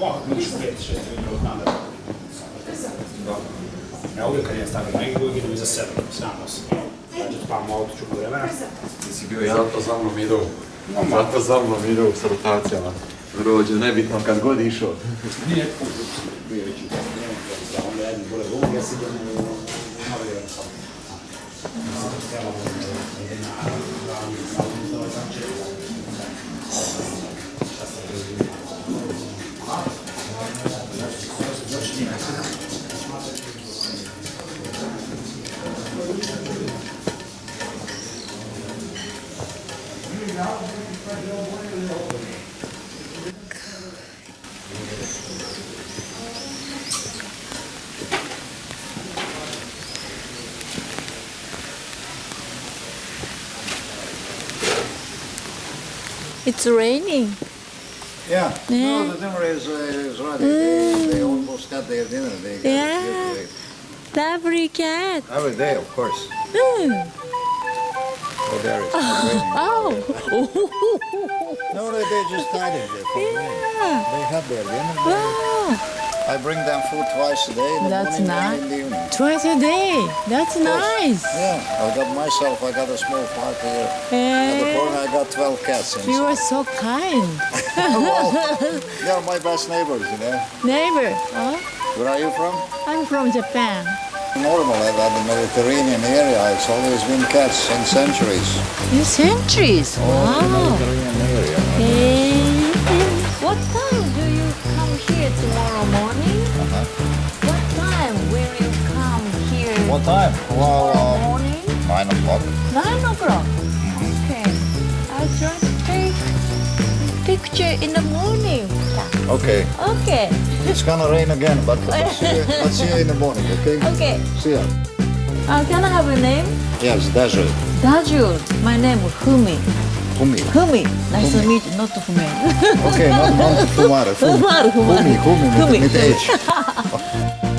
Mogu, da Ja uvijek kad je stavio na igru, idem iza 7, 7, 8. Pa malo auto čuku vremena. Ti si bio jedan, to za mnom idu. Zato za mnom idu s rotacijama. Rođe, nebitno, kad god išao. Nije put, bio već učin. Onda jedni bole u ja si idem u novi jedan sam. Ja je jedna, dva, dva, dva, dva, dva, It's raining. Yeah. Yeah. No, the dinner is, uh, is ready. They, they almost got their dinner. They Yeah. Lovely cat. Every day, of course. Mm. Oh, there it's. Oh. No, they, they just hiding there for the rain. yeah. They have their dinner. Wow. I bring them food twice a day the That's morning nice. and in the evening. Twice a day. That's nice. Yeah, I got myself, I got a small park here. At the Eh, corner, I got 12 cats you inside. are so kind. well, they're my best neighbors, you know. Neighbor. Oh, Where are you from? I'm from Japan. Normal at the Mediterranean area. It's always been cats in centuries. In centuries. Wow. Mediterranean area. Eh, What time do you come here tomorrow morning? Uh-huh. What time will you come here What time? Well, tomorrow um, morning? nine o'clock. Nine o'clock. Picture in the morning. Okay. Okay. It's gonna rain again, but let's see, you, let's see you in the morning, okay? Okay. See ya. Uh, can I have a name? Yes, Dajul. Dajul. My name is Fumi. Fumi. Fumi. Nice to meet you. Not Fumi. Okay, not, not Fumare. Fumi. Fumar, Fumar. Fumi, Fumi, Fumi. with, with H.